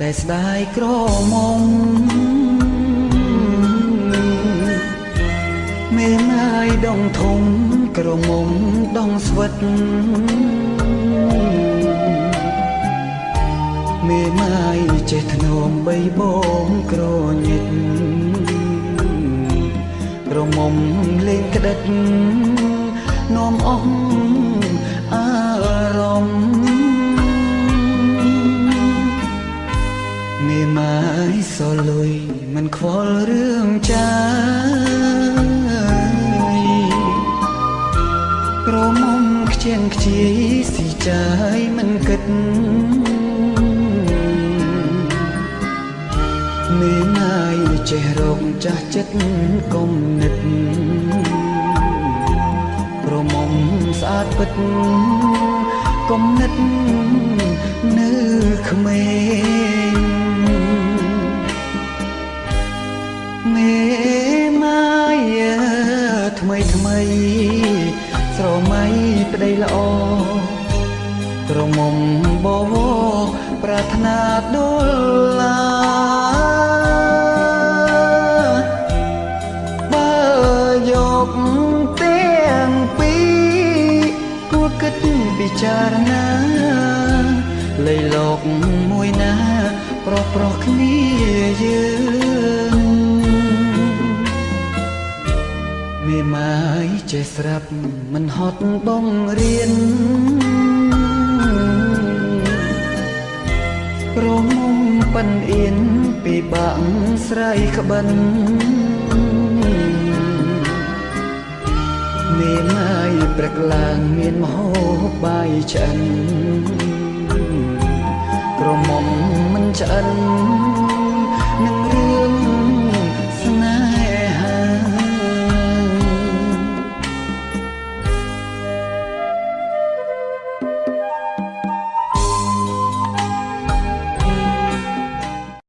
តែស្ដាយក្រមុំមេម៉ាយដងធំក្រមុំដងស្វិតមេម៉ាយចេះធ្នមបីបងក្រញិតក្រមុំលេងក្តិតនាំអស់ មេម៉ាយសលុយមិនខ្វល់រឿងចាយក្រមុំខ្ជិនខ្ជាយស៊ីចាយមិនគិតមេម៉ាយចេះរកចាស់ចិត្តកុំនិតប្រមុំស្អាតពិតកុំនិតនៅក្មេង មេម៉ាយថ្មីថ្មីស្រមៃប្តីល្អក្រមុំបវរប្រាថ្នាដុលឡាបើយកទាំងពីរគួរគិតពិចារណាលៃលោកមួយណា ប្រុសប្រុសគ្នាយើង មេម៉ាយចេះស្រាប់មិនហត់បងរៀនរមុំប៉ិនអៀនពីបាក់ស្រ័យក្បិនមេម៉ាយព្រឹកឡើងមានមហោបាយឆ្អិនក្រមុំមិនឆ្អិន